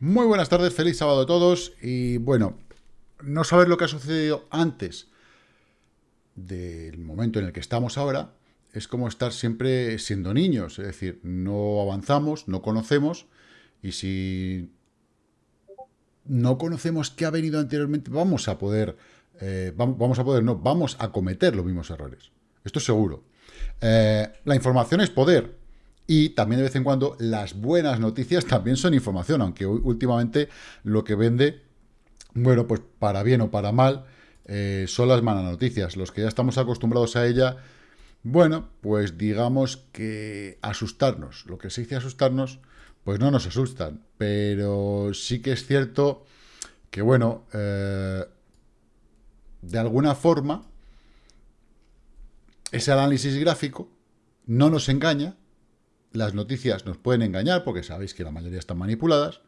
Muy buenas tardes, feliz sábado a todos. Y bueno, no saber lo que ha sucedido antes del momento en el que estamos ahora es como estar siempre siendo niños. Es decir, no avanzamos, no conocemos. Y si no conocemos qué ha venido anteriormente, vamos a poder, eh, vamos a poder, no, vamos a cometer los mismos errores. Esto es seguro. Eh, la información es poder. Y también de vez en cuando las buenas noticias también son información, aunque últimamente lo que vende, bueno, pues para bien o para mal, eh, son las malas noticias. Los que ya estamos acostumbrados a ella, bueno, pues digamos que asustarnos, lo que se dice asustarnos, pues no nos asustan, pero sí que es cierto que, bueno, eh, de alguna forma, ese análisis gráfico no nos engaña, las noticias nos pueden engañar, porque sabéis que la mayoría están manipuladas.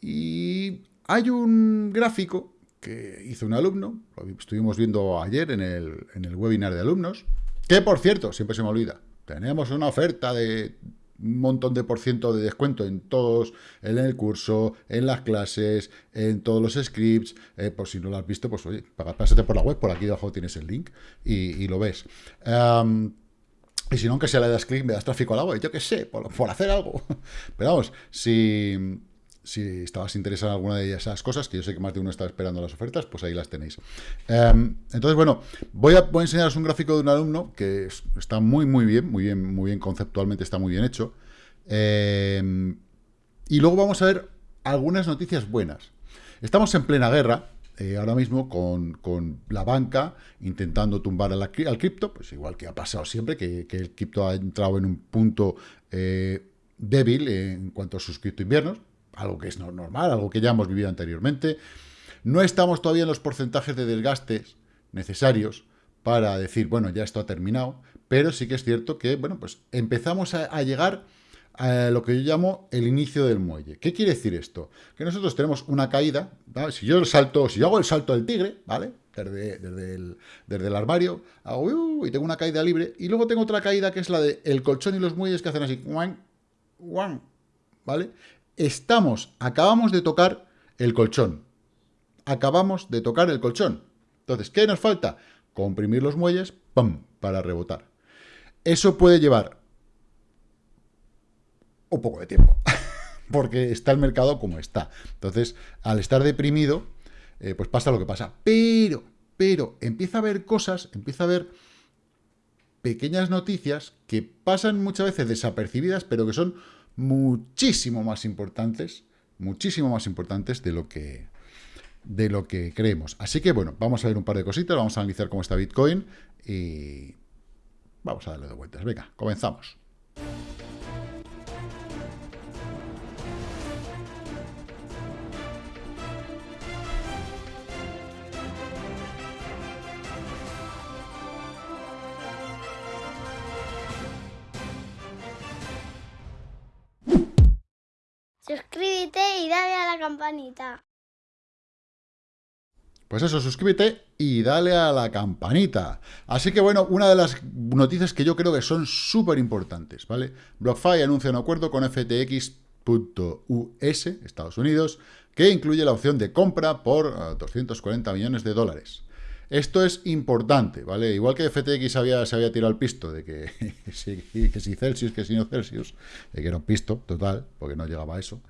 Y hay un gráfico que hizo un alumno, lo estuvimos viendo ayer en el, en el webinar de alumnos, que por cierto, siempre se me olvida, tenemos una oferta de un montón de por ciento de descuento en todos, en el curso, en las clases, en todos los scripts, eh, por si no lo has visto, pues oye, pásate por la web, por aquí debajo tienes el link y, lo ves. Y si no, aunque sea le das clic, me das tráfico al agua, y yo qué sé, por, hacer algo. Pero vamos, si, si estabas interesado en alguna de esas cosas, que yo sé que más de uno está esperando las ofertas, pues ahí las tenéis. Em, entonces, bueno, voy a, voy a, enseñaros un gráfico de un alumno que está muy, muy bien, muy bien, muy bien conceptualmente, está muy bien hecho. Em, y luego vamos a ver algunas noticias buenas. Estamos en plena guerra, eh, ahora mismo con, la banca intentando tumbar al, cripto, pues igual que ha pasado siempre, que, el cripto ha entrado en un punto eh, débil en cuanto a sus cripto inviernos, algo que es normal, algo que ya hemos vivido anteriormente. No estamos todavía en los porcentajes de desgastes necesarios para decir, bueno, ya esto ha terminado, pero sí que es cierto que, bueno, pues empezamos a llegar lo que yo llamo el inicio del muelle. ¿Qué quiere decir esto? Que nosotros tenemos una caída, si yo salto, si yo hago el salto del tigre, ¿vale? Desde, desde, el, armario, hago uh, y tengo una caída libre, y luego tengo otra caída que es la de el colchón y los muelles que hacen así, ¿vale? Estamos, acabamos de tocar el colchón. Acabamos de tocar el colchón. Entonces, ¿qué nos falta? Comprimir los muelles, ¡pum!, para rebotar. Eso puede llevar o poco de tiempo, porque está el mercado como está. Entonces, al estar deprimido, eh, pues pasa lo que pasa. Pero, pero, empieza a haber cosas, empieza a haber pequeñas noticias que pasan muchas veces desapercibidas, pero que son muchísimo más importantes, muchísimo más importantes de lo que de lo que creemos. Así que, bueno, vamos a ver un par de cositas, vamos a analizar cómo está Bitcoin y vamos a darle de vueltas. Venga, comenzamos. Campanita. Pues eso, suscríbete y dale a la campanita. Así que bueno, una de las noticias que yo creo que son súper importantes, ¿vale? BlockFi anuncia un acuerdo con FTX.us, Estados Unidos, que incluye la opción de compra por 240 eh, millones de dólares. Esto es importante, ¿vale? Igual que FTX se había tirado el pisto de que, que, si, Celsius, que si no Celsius, de que era un pisto total, porque no llegaba a eso,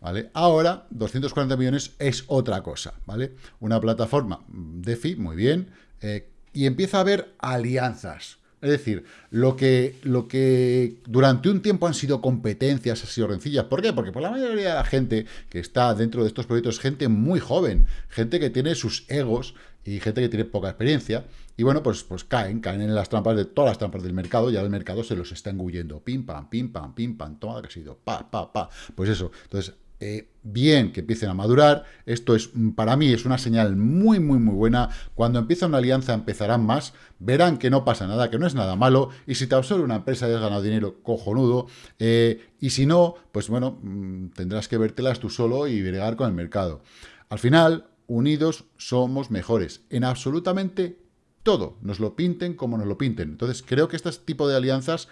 ¿vale? Ahora, 240 millones es otra cosa, ¿vale? Una plataforma DeFi, muy bien, eh, y empieza a haber alianzas. Es decir, lo que, lo que durante un tiempo han sido competencias, han sido rencillas. ¿Por qué? Porque por la mayoría de la gente que está dentro de estos proyectos es gente muy joven, gente que tiene sus egos y gente que tiene poca experiencia. Y bueno, pues, pues caen, caen en las trampas de todas las trampas del mercado, ya el mercado se los está engullendo. Pim, pam, pim, pam, pim, pam, toma que ha sido, pa, pa, pa. Pues eso. Entonces, eh, bien que empiecen a madurar. Esto es, para mí, es una señal muy, muy, muy buena. Cuando empieza una alianza empezarán más, verán que no pasa nada, que no es nada malo, y si te absorbe una empresa y has ganado dinero, cojonudo, eh, y si no, pues bueno, mm, tendrás que vértelas tú solo y bregar con el mercado. Al final, unidos somos mejores en absolutamente todo, nos lo pinten como nos lo pinten. Entonces, creo que este tipo de alianzas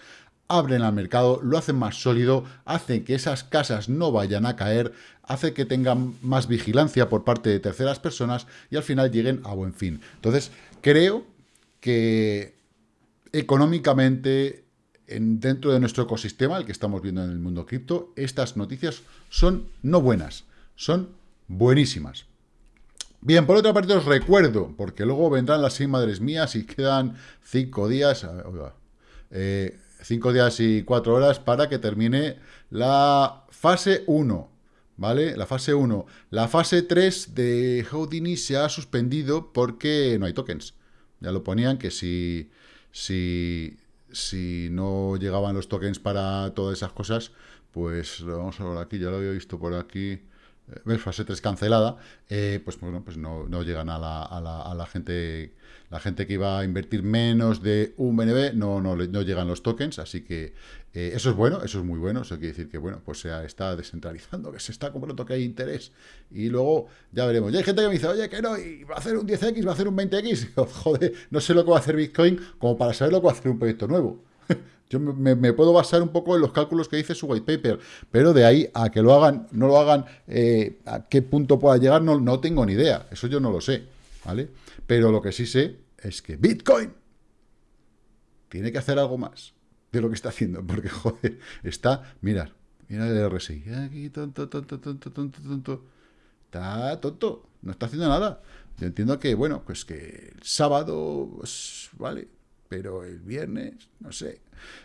abren al mercado, lo hacen más sólido, hacen que esas casas no vayan a caer, hace que tengan más vigilancia por parte de terceras personas y al final lleguen a buen fin. Entonces, creo que económicamente, en, dentro de nuestro ecosistema, el que estamos viendo en el mundo cripto, estas noticias son no buenas, son buenísimas. Bien, por otra parte os recuerdo, porque luego vendrán las seis madres mías y quedan cinco días, eh, cinco días y cuatro horas para que termine la fase 1, ¿vale? La fase 1. La fase 3 de Houdini se ha suspendido porque no hay tokens. Ya lo ponían que si, si, si no llegaban los tokens para todas esas cosas, pues vamos a ver aquí, ya lo había visto por aquí fase 3 cancelada, eh, pues bueno, pues no, llegan a la, a, la, a la, gente la gente que iba a invertir menos de un BNB, no, no, no llegan los tokens, así que eh, eso es bueno, eso es muy bueno, eso quiere decir que bueno, pues se está descentralizando, que se está comprando que hay interés, y luego ya veremos. Y hay gente que me dice, oye, que no, y va a hacer un 10X, va a hacer un 20X, joder, no sé lo que va a hacer Bitcoin como para saber lo que va a hacer un proyecto nuevo. Yo me, puedo basar un poco en los cálculos que dice su white paper, pero de ahí a que lo hagan, no lo hagan, eh, a qué punto pueda llegar, no, no tengo ni idea. Eso yo no lo sé, ¿vale? Pero lo que sí sé es que Bitcoin tiene que hacer algo más de lo que está haciendo, porque, joder, está, mirad, mira el RSI, aquí tonto, tonto, tonto, tonto, tonto, está tonto, no está haciendo nada. Yo entiendo que, bueno, pues que el sábado, pues, vale, pero el viernes, no sé.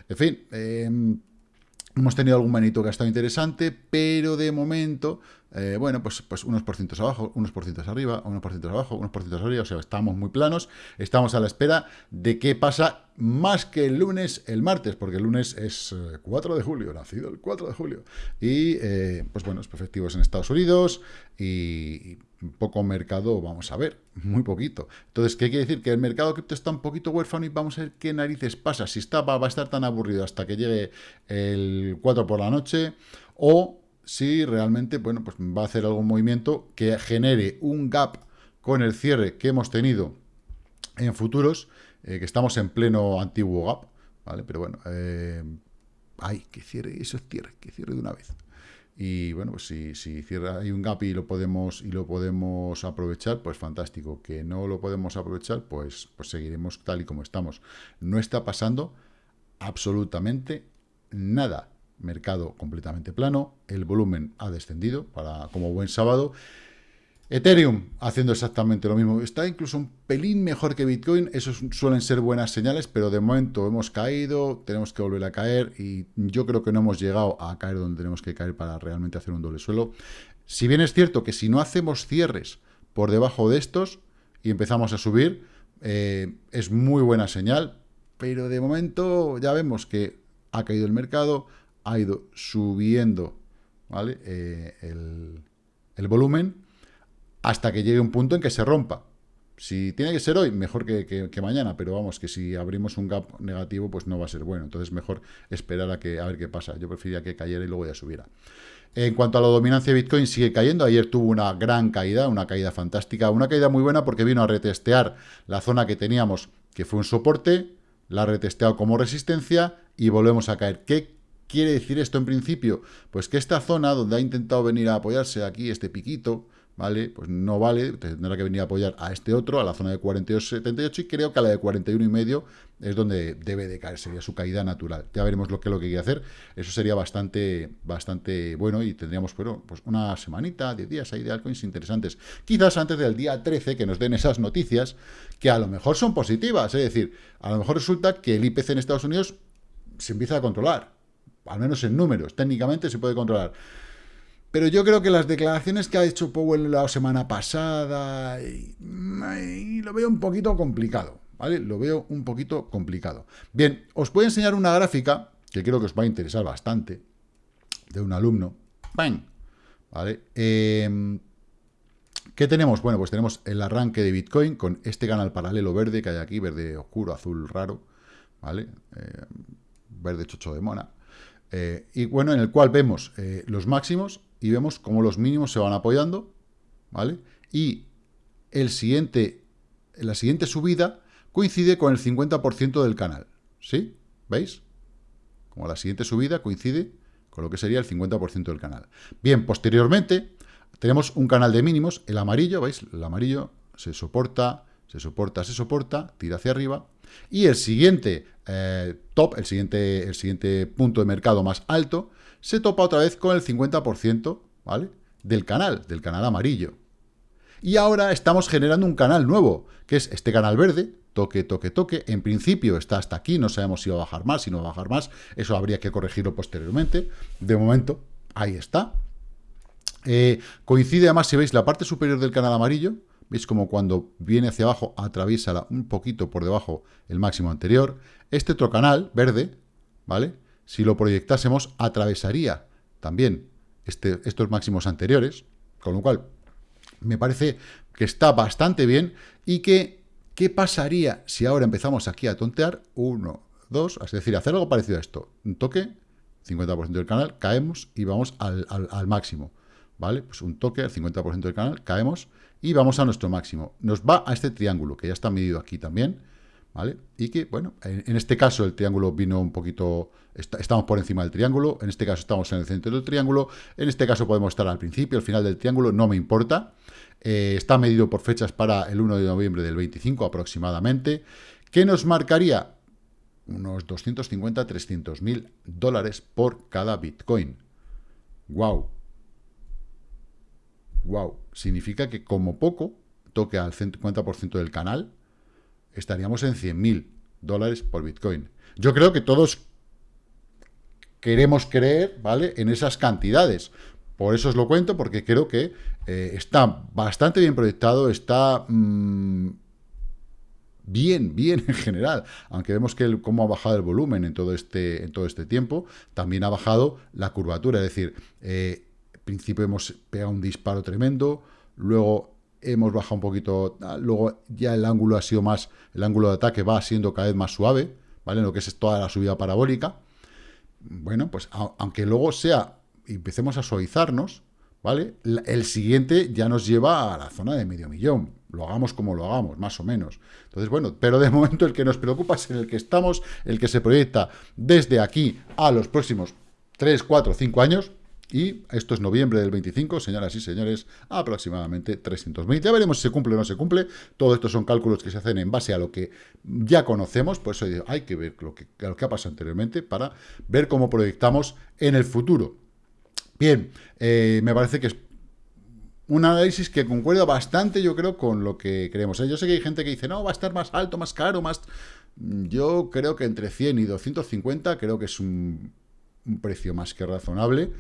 En fin, em, hemos tenido algún manito que ha estado interesante, pero de momento, eh, bueno, pues, pues unos por cientos abajo, unos por cientos arriba, unos por cientos abajo, unos por cientos arriba, o sea, estamos muy planos, estamos a la espera de qué pasa más que el lunes, el martes, porque el lunes es 4 eh, de julio, nacido el 4 de julio, y eh, pues bueno, efectivos en Estados Unidos, y poco mercado vamos a ver, muy poquito. Entonces, ¿qué quiere decir? Que el mercado cripto está un poquito huérfano y vamos a ver qué narices pasa. Si está, va, a estar tan aburrido hasta que llegue el 4 por la noche o si realmente, bueno, pues va a hacer algún movimiento que genere un gap con el cierre que hemos tenido en futuros, eh, que estamos en pleno antiguo gap, ¿vale? Pero bueno, eh, ay, que cierre, eso es cierre, que cierre de una vez. Y bueno, pues si, si cierra, hay un gap y lo podemos y lo podemos aprovechar, pues fantástico. Que no lo podemos aprovechar, pues, pues seguiremos tal y como estamos. No está pasando absolutamente nada. Mercado completamente plano, el volumen ha descendido para como buen sábado Ethereum haciendo exactamente lo mismo. Está incluso un pelín mejor que Bitcoin. Esos suelen ser buenas señales, pero de momento hemos caído, tenemos que volver a caer y yo creo que no hemos llegado a caer donde tenemos que caer para realmente hacer un doble suelo. Si bien es cierto que si no hacemos cierres por debajo de estos y empezamos a subir, eh, es muy buena señal, pero de momento ya vemos que ha caído el mercado, ha ido subiendo ¿vale? Eh, el, volumen hasta que llegue un punto en que se rompa. Si tiene que ser hoy, mejor que, mañana, pero vamos, que si abrimos un gap negativo, pues no va a ser bueno. Entonces mejor esperar a, que, a ver qué pasa. Yo preferiría que cayera y luego ya subiera. En cuanto a la dominancia de Bitcoin, sigue cayendo. Ayer tuvo una gran caída, una caída fantástica, una caída muy buena porque vino a retestear la zona que teníamos, que fue un soporte, la ha retesteado como resistencia y volvemos a caer. ¿Qué quiere decir esto en principio? Pues que esta zona donde ha intentado venir a apoyarse aquí, este piquito, ¿vale? Pues no vale, tendrá que venir a apoyar a este otro, a la zona de 42,78 y creo que a la de 41 y medio es donde debe de caer, sería su caída natural. Ya veremos lo que, lo que quiere hacer, eso sería bastante, bastante bueno y tendríamos bueno, pues una semanita, 10 días ahí de altcoins interesantes. Quizás antes del día 13 que nos den esas noticias que a lo mejor son positivas, es decir, a lo mejor resulta que el IPC en Estados Unidos se empieza a controlar, al menos en números, técnicamente se puede controlar. Pero yo creo que las declaraciones que ha hecho Powell la semana pasada, lo veo un poquito complicado, ¿vale? Lo veo un poquito complicado. Bien, os voy a enseñar una gráfica, que creo que os va a interesar bastante, de un alumno. ¡Bang! ¿Vale? Em, ¿Qué tenemos? Bueno, pues tenemos el arranque de Bitcoin con este canal paralelo verde que hay aquí, verde oscuro, azul raro, ¿vale? Em, verde chocho de mona. Eh, y bueno, en el cual vemos eh, los máximos y vemos cómo los mínimos se van apoyando, ¿vale? Y el siguiente, la siguiente subida coincide con el 50% del canal, ¿sí? ¿Veis? como la siguiente subida coincide con lo que sería el 50% del canal. Bien, posteriormente tenemos un canal de mínimos, el amarillo, ¿veis? El amarillo se soporta, se soporta, se soporta, tira hacia arriba, y el siguiente eh, top, el siguiente, el siguiente punto de mercado más alto, se topa otra vez con el 50%, ¿vale? Del canal, del canal amarillo. Y ahora estamos generando un canal nuevo, que es este canal verde, toque, toque, toque. En principio está hasta aquí, no sabemos si va a bajar más, si no va a bajar más. Eso habría que corregirlo posteriormente. De momento, ahí está. Eh, coincide además, si veis la parte superior del canal amarillo, veis como cuando viene hacia abajo atraviesa un poquito por debajo el máximo anterior. Este otro canal, verde, ¿vale? Si lo proyectásemos, atravesaría también este, estos máximos anteriores, con lo cual me parece que está bastante bien y que ¿Qué pasaría si ahora empezamos aquí a tontear? Uno, dos, es decir, hacer algo parecido a esto. Un toque, 50% del canal, caemos y vamos al, máximo. ¿Vale? Pues un toque, al 50% del canal, caemos y vamos a nuestro máximo. Nos va a este triángulo, que ya está medido aquí también, ¿vale? Y que, bueno, en, este caso el triángulo vino un poquito... estamos por encima del triángulo, en este caso estamos en el centro del triángulo, en este caso podemos estar al principio, al final del triángulo, no me importa. Eh, está medido por fechas para el 1 de noviembre del 25 aproximadamente, que nos marcaría unos 250, 300 mil dólares por cada Bitcoin. ¡Wow! ¡Wow! Significa que como poco toque al 50% del canal, estaríamos en 100 mil dólares por Bitcoin. Yo creo que todos queremos creer, ¿vale?, en esas cantidades. Por eso os lo cuento, porque creo que eh, está bastante bien proyectado, está mm, bien, bien en general. Aunque vemos que cómo ha bajado el volumen en todo este, en todo este tiempo, también ha bajado la curvatura. Es decir, eh, principio hemos pegado un disparo tremendo, luego hemos bajado un poquito, luego ya el ángulo ha sido más, el ángulo de ataque va siendo cada vez más suave, ¿vale? lo que es toda la subida parabólica. Bueno, pues aunque luego sea empecemos a suavizarnos, ¿vale? El siguiente ya nos lleva a la zona de medio millón. Lo hagamos como lo hagamos, más o menos. Entonces, bueno, pero de momento el que nos preocupa es en el que estamos, el que se proyecta desde aquí a los próximos 3, 4, 5 años. Y esto es noviembre del 25, señoras y señores, aproximadamente 300.000. Ya veremos si se cumple o no se cumple. Todo esto son cálculos que se hacen en base a lo que ya conocemos. Por eso hay que ver lo que, lo que ha pasado anteriormente para ver cómo proyectamos en el futuro. Bien, eh, me parece que es un análisis que concuerda bastante, yo creo, con lo que creemos. ¿eh? Yo sé que hay gente que dice, no, va a estar más alto, más caro, más... Yo creo que entre 100 y 250 creo que es un, precio más que razonable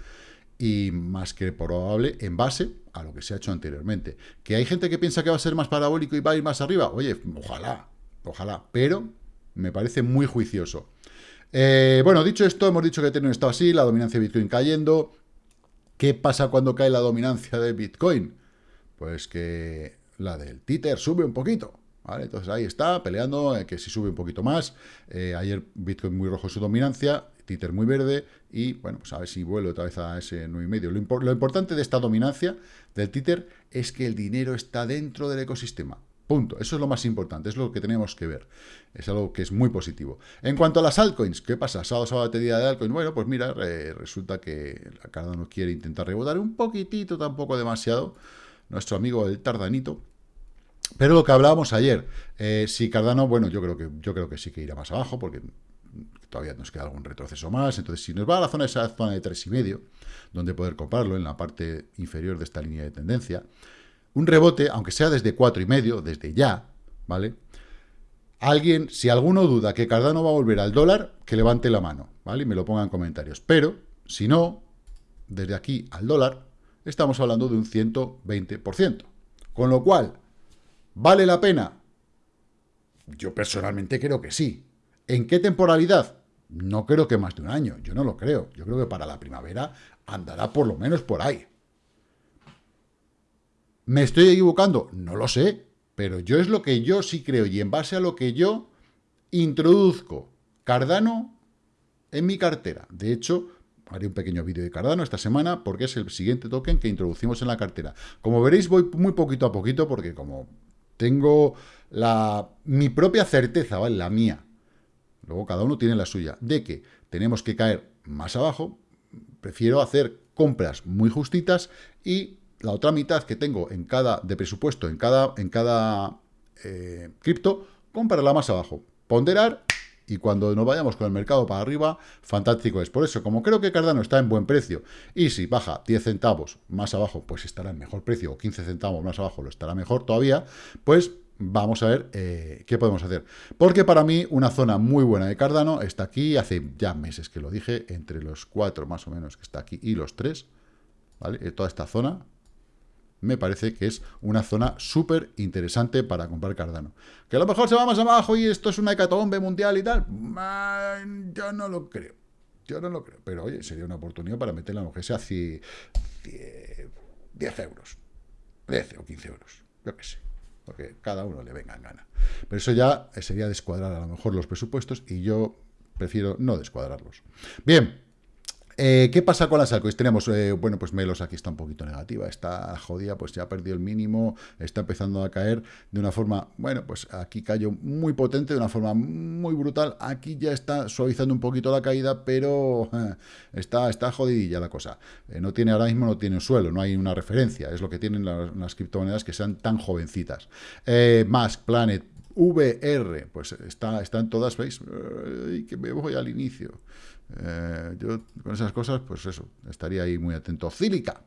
y más que probable en base a lo que se ha hecho anteriormente. Que hay gente que piensa que va a ser más parabólico y va a ir más arriba. Oye, ojalá, ojalá, pero me parece muy juicioso. Eh, bueno, dicho esto, hemos dicho que un estado así, la dominancia de Bitcoin cayendo, ¿Qué pasa cuando cae la dominancia de Bitcoin? Pues que la del Tether sube un poquito. ¿Vale? Entonces ahí está, peleando, eh, que si sube un poquito más. Eh, ayer Bitcoin muy rojo su dominancia, Tether muy verde. Y bueno, pues a ver si vuelve otra vez a ese 9,5. Lo, lo importante de esta dominancia del Tether es que el dinero está dentro del ecosistema. Punto. Eso es lo más importante, es lo que tenemos que ver. Es algo que es muy positivo. En cuanto a las altcoins, ¿qué pasa? Sábado, sábado, día de altcoins. Bueno, pues mira, resulta que la Cardano quiere intentar rebotar un poquitito, tampoco demasiado. Nuestro amigo el Tardanito. Pero lo que hablábamos ayer, eh, si Cardano, bueno, yo creo que yo creo que sí que irá más abajo, porque todavía nos queda algún retroceso más. Entonces, si nos va a la zona, esa zona de 3,5, donde poder comprarlo en la parte inferior de esta línea de tendencia, un rebote, aunque sea desde cuatro y medio, desde ya, ¿vale? Alguien, si alguno duda que Cardano va a volver al dólar, que levante la mano, ¿vale? Y me lo ponga en comentarios. Pero, si no, desde aquí al dólar, estamos hablando de un 120%. Con lo cual, ¿vale la pena? Yo personalmente creo que sí. ¿En qué temporalidad? No creo que más de un año, yo no lo creo. Yo creo que para la primavera andará por lo menos por ahí. ¿Me estoy equivocando? No lo sé, pero yo es lo que yo sí creo y en base a lo que yo introduzco Cardano en mi cartera. De hecho, haré un pequeño vídeo de Cardano esta semana porque es el siguiente token que introducimos en la cartera. Como veréis, voy muy poquito a poquito porque como tengo la, mi propia certeza, ¿vale? La mía, luego cada uno tiene la suya, de que tenemos que caer más abajo, prefiero hacer compras muy justitas y la otra mitad que tengo en cada de presupuesto en cada en cada eh, cripto, comprarla más abajo, ponderar y cuando nos vayamos con el mercado para arriba, fantástico es. Por eso, como creo que Cardano está en buen precio, y si baja 10 centavos más abajo, pues estará en mejor precio, o 15 centavos más abajo lo estará mejor todavía, pues vamos a ver eh, qué podemos hacer. Porque para mí una zona muy buena de Cardano está aquí, hace ya meses que lo dije, entre los 4 más o menos que está aquí y los 3, ¿vale? Eh, toda esta zona, me parece que es una zona súper interesante para comprar Cardano. Que a lo mejor se va más abajo y esto es una hecatombe mundial y tal, yo no lo creo. Yo no lo creo. Pero oye, sería una oportunidad para meterla en que sea 10 euros. 10 o 15 euros. Yo qué sé. Porque cada uno le venga en gana. Pero eso ya sería descuadrar a lo mejor los presupuestos y yo prefiero no descuadrarlos. Bien. Eh, ¿Qué pasa con las altcoins? Tenemos, eh, bueno, pues Melos aquí está un poquito negativa, está jodida, pues ya ha perdido el mínimo, está empezando a caer de una forma, bueno, pues aquí cayó muy potente, de una forma muy brutal, aquí ya está suavizando un poquito la caída, pero eh, está, está jodidilla la cosa. no tiene ahora mismo, no tiene un suelo, no hay una referencia, es lo que tienen las, criptomonedas que sean tan jovencitas. más Planet, VR, pues está, están todas, ¿veis? que me voy al inicio. Eh, yo con esas cosas, pues eso, estaría ahí muy atento. Cílica.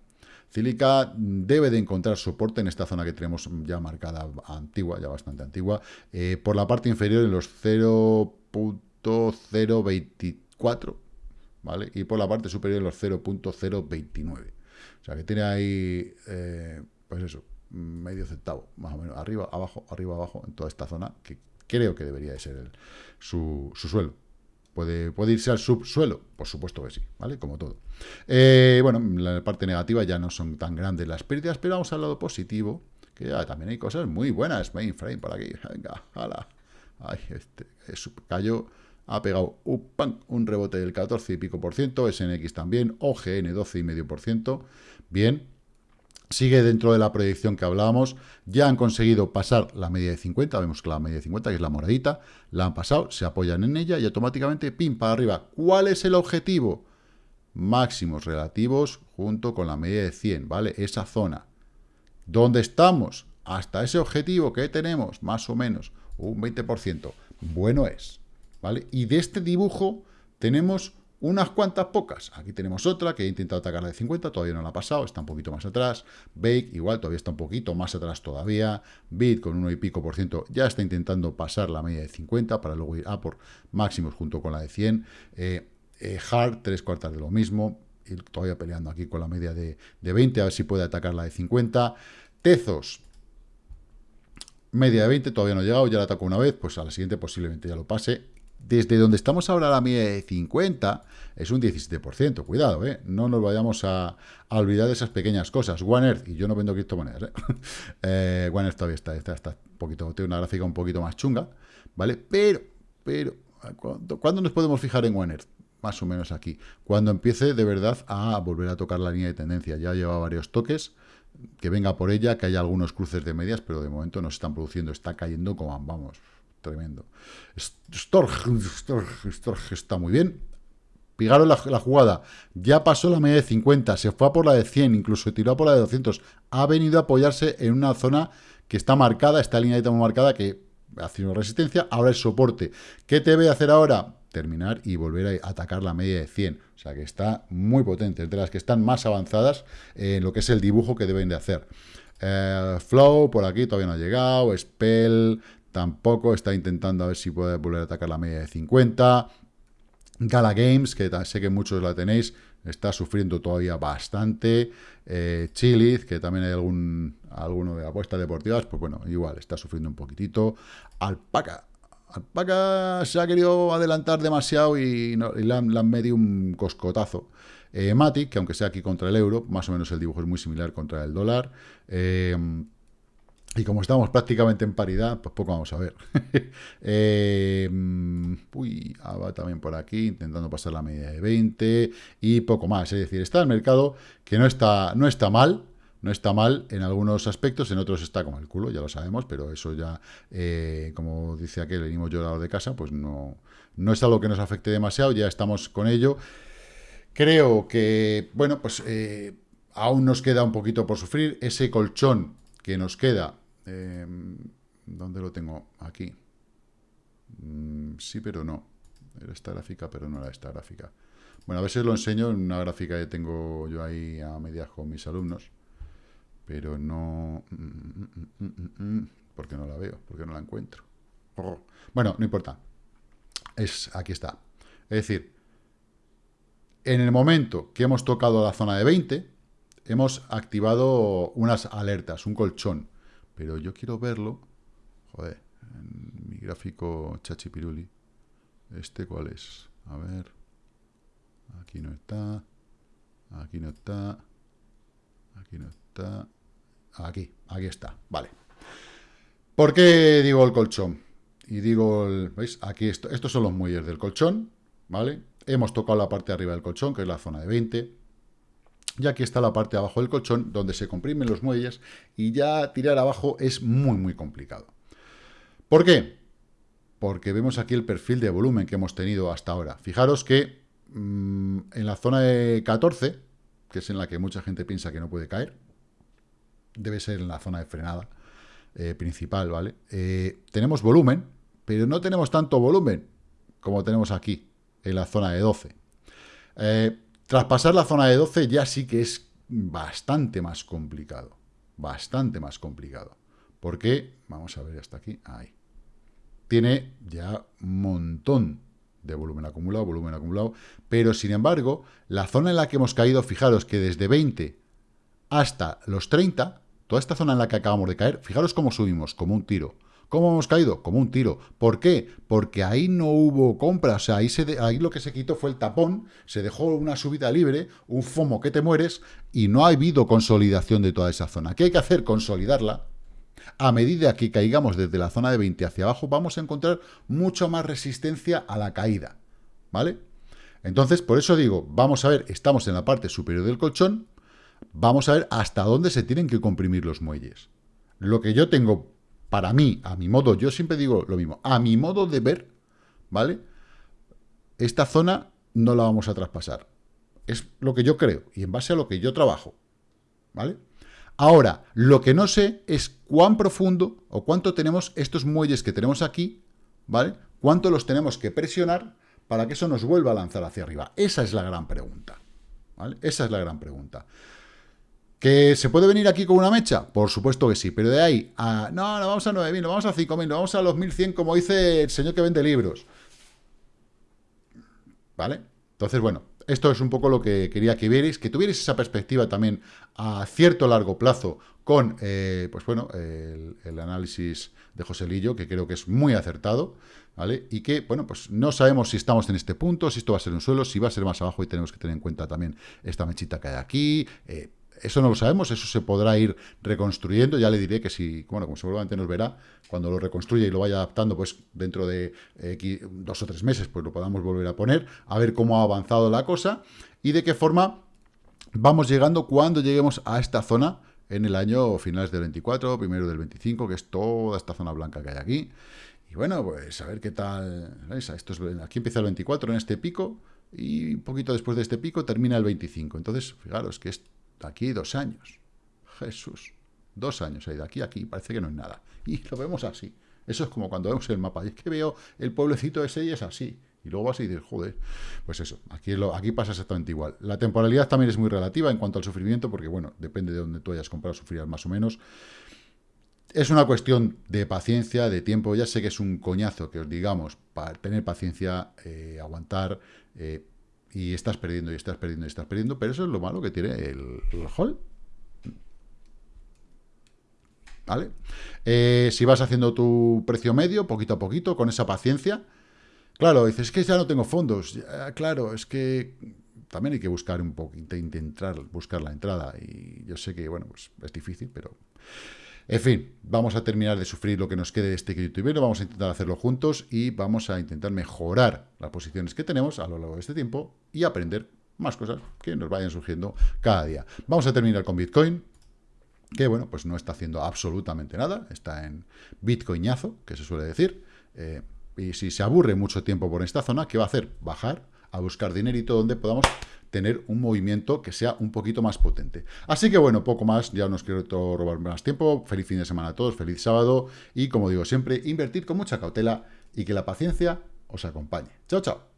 Cílica debe de encontrar soporte en esta zona que tenemos ya marcada antigua, ya bastante antigua, eh, por la parte inferior en los 0.024, ¿vale? Y por la parte superior en los 0.029. O sea que tiene ahí, eh, pues eso, medio centavo, más o menos, arriba, abajo, arriba, abajo, en toda esta zona, que creo que debería de ser su suelo. ¿Puede, irse al subsuelo? Por supuesto que sí, ¿vale? Como todo. Eh, bueno, la parte negativa ya no son tan grandes las pérdidas, pero vamos al lado positivo, que ya también hay cosas muy buenas. Mainframe por aquí, venga, hala. Ay, este, cayó, ha pegado un, un rebote del 14 y pico por ciento, SNX también, OGN 12 y medio por ciento. Bien, sigue dentro de la proyección que hablábamos, ya han conseguido pasar la media de 50, vemos que la media de 50, que es la moradita, la han pasado, se apoyan en ella y automáticamente, pim, para arriba. ¿Cuál es el objetivo? Máximos relativos junto con la media de 100, ¿vale? Esa zona. ¿Dónde estamos? Hasta ese objetivo que tenemos, más o menos, un 20%. Bueno es, ¿vale? Y de este dibujo tenemos unas cuantas pocas. Aquí tenemos otra que he intentado atacar la de 50, todavía no la ha pasado, está un poquito más atrás. Bake igual todavía está un poquito más atrás todavía. Bit con uno y pico por ciento ya está intentando pasar la media de 50 para luego ir a por máximos junto con la de 100. Eh, eh, Hard, tres cuartas de lo mismo. Y todavía peleando aquí con la media de, de 20, a ver si puede atacar la de 50. Tezos, media de 20, todavía no ha llegado, ya la atacó una vez, pues a la siguiente posiblemente ya lo pase desde donde estamos ahora la media de 50 es un 17%. Cuidado, ¿eh? No nos vayamos a, olvidar de esas pequeñas cosas. One Earth, y yo no vendo criptomonedas, ¿eh? eh One Earth todavía está, está, un poquito, tiene una gráfica un poquito más chunga, ¿vale? Pero, pero, ¿cuándo, nos podemos fijar en One Earth? Más o menos aquí. Cuando empiece de verdad a volver a tocar la línea de tendencia. Ya lleva varios toques, que venga por ella, que haya algunos cruces de medias, pero de momento no se están produciendo. Está cayendo como, vamos, tremendo. Storch, está muy bien. Pigaron la, jugada, ya pasó la media de 50, se fue a por la de 100, incluso tiró a por la de 200. Ha venido a apoyarse en una zona que está marcada, esta línea de marcada que hace una resistencia, ahora es soporte. ¿Qué te voy hacer ahora? Terminar y volver a atacar la media de 100. O sea que está muy potente, es de las que están más avanzadas en lo que es el dibujo que deben de hacer. Eh, flow, por aquí todavía no ha llegado. Spell, tampoco está intentando a ver si puede volver a atacar la media de 50. Gala Games, que sé que muchos la tenéis, está sufriendo todavía bastante. Eh, Chiliz, que también hay algún alguno de apuestas deportivas, pues bueno, igual, está sufriendo un poquitito. Alpaca. Alpaca se ha querido adelantar demasiado y, le, han, medido un coscotazo. Eh, Matic, que aunque sea aquí contra el euro, más o menos el dibujo es muy similar contra el dólar. Eh, y como estamos prácticamente en paridad, pues poco vamos a ver. eh, uy, va también por aquí, intentando pasar la media de 20 y poco más. Es decir, está el mercado que no está, no está mal, no está mal en algunos aspectos, en otros está como el culo, ya lo sabemos, pero eso ya, eh, como dice aquel, venimos llorado de casa, pues no, no es algo que nos afecte demasiado, ya estamos con ello. Creo que, bueno, pues eh, aún nos queda un poquito por sufrir. Ese colchón que nos queda, eh, ¿dónde lo tengo? Aquí. Mm, sí, pero no. Era esta gráfica, pero no era esta gráfica. Bueno, a veces lo enseño en una gráfica que tengo yo ahí a medias con mis alumnos, pero no... Mm, mm, porque no la veo, porque no la encuentro. Oh. Bueno, no importa. Es, aquí está. Es decir, en el momento que hemos tocado la zona de 20, hemos activado unas alertas, un colchón. Pero yo quiero verlo, joder, en mi gráfico chachipiruli. ¿Este cuál es? A ver. Aquí no está. Aquí no está. Aquí no está. Aquí, aquí está. Vale. ¿Por qué digo el colchón? Y digo, el, ¿veis? Aquí esto, estos son los muelles del colchón, ¿vale? Hemos tocado la parte de arriba del colchón, que es la zona de 20. Y aquí está la parte de abajo del colchón, donde se comprimen los muelles, y ya tirar abajo es muy, muy complicado. ¿Por qué? Porque vemos aquí el perfil de volumen que hemos tenido hasta ahora. Fijaros que mm, en la zona de 14, que es en la que mucha gente piensa que no puede caer, debe ser en la zona de frenada eh, principal, ¿vale? Eh, tenemos volumen, pero no tenemos tanto volumen como tenemos aquí, en la zona de 12. Eh, traspasar la zona de 12 ya sí que es bastante más complicado. Bastante más complicado. Porque, vamos a ver hasta aquí, ahí. Tiene ya un montón de volumen acumulado, volumen acumulado, pero sin embargo, la zona en la que hemos caído, fijaros que desde 20 hasta los 30, toda esta zona en la que acabamos de caer, fijaros cómo subimos, como un tiro. ¿Cómo hemos caído? Como un tiro. ¿Por qué? Porque ahí no hubo compra, o sea, ahí, se ahí lo que se quitó fue el tapón, se dejó una subida libre, un FOMO que te mueres, y no ha habido consolidación de toda esa zona. ¿Qué hay que hacer? Consolidarla. A medida que caigamos desde la zona de 20 hacia abajo, vamos a encontrar mucho más resistencia a la caída, ¿vale? Entonces, por eso digo, vamos a ver, estamos en la parte superior del colchón, vamos a ver hasta dónde se tienen que comprimir los muelles. Lo que yo tengo para mí, a mi modo, yo siempre digo lo mismo, a mi modo de ver, ¿vale? Esta zona no la vamos a traspasar. Es lo que yo creo y en base a lo que yo trabajo, ¿vale? Ahora, lo que no sé es cuán profundo o cuánto tenemos estos muelles que tenemos aquí, ¿vale? Cuánto los tenemos que presionar para que eso nos vuelva a lanzar hacia arriba. Esa es la gran pregunta, ¿vale? Esa es la gran pregunta. ¿Que se puede venir aquí con una mecha? Por supuesto que sí, pero de ahí a... No, no vamos a 9.000, no vamos a 5.000, no vamos a los 1.100 como dice el señor que vende libros. ¿Vale? Entonces, bueno, esto es un poco lo que quería que vierais, que tuvierais esa perspectiva también a cierto largo plazo con, eh, pues bueno, el, análisis de José Lillo, que creo que es muy acertado, ¿vale? Y que, bueno, pues no sabemos si estamos en este punto, si esto va a ser un suelo, si va a ser más abajo y tenemos que tener en cuenta también esta mechita que hay aquí, eh, eso no lo sabemos, eso se podrá ir reconstruyendo. Ya le diré que si, bueno, como seguramente nos verá, cuando lo reconstruya y lo vaya adaptando, pues dentro de eh, dos o tres meses, pues lo podamos volver a poner, a ver cómo ha avanzado la cosa y de qué forma vamos llegando cuando lleguemos a esta zona en el año finales del 24, primero del 25, que es toda esta zona blanca que hay aquí. Y bueno, pues a ver qué tal. Esto es, aquí empieza el 24 en este pico y un poquito después de este pico termina el 25. Entonces, fijaros que es aquí dos años. Jesús, dos años hay de aquí a aquí, parece que no es nada. Y lo vemos así. Eso es como cuando vemos el mapa. Y es que veo el pueblecito ese y es así. Y luego vas y dices, joder, pues eso, aquí, lo, aquí pasa exactamente igual. La temporalidad también es muy relativa en cuanto al sufrimiento, porque bueno, depende de donde tú hayas comprado, sufrirás más o menos. Es una cuestión de paciencia, de tiempo. Ya sé que es un coñazo que os digamos, para tener paciencia, eh, aguantar, eh, y estás perdiendo, y estás perdiendo, y estás perdiendo, pero eso es lo malo que tiene el, hall. ¿Vale? Eh, si vas haciendo tu precio medio, poquito a poquito, con esa paciencia, claro, dices, es que ya no tengo fondos, claro, es que también hay que buscar un poco, intentar buscar la entrada, y yo sé que, bueno, pues es difícil, pero... En fin, vamos a terminar de sufrir lo que nos quede de este youtubero, vamos a intentar hacerlo juntos y vamos a intentar mejorar las posiciones que tenemos a lo largo de este tiempo y aprender más cosas que nos vayan surgiendo cada día. Vamos a terminar con Bitcoin. que bueno, pues no está haciendo absolutamente nada, está en bitcoinazo, que se suele decir, eh, y si se aburre mucho tiempo por esta zona, ¿qué va a hacer? Bajar a buscar dinerito donde podamos tener un movimiento que sea un poquito más potente. Así que bueno, poco más, ya no os quiero robar más tiempo, feliz fin de semana a todos, feliz sábado, y como digo siempre, invertir con mucha cautela y que la paciencia os acompañe. Chao, chao.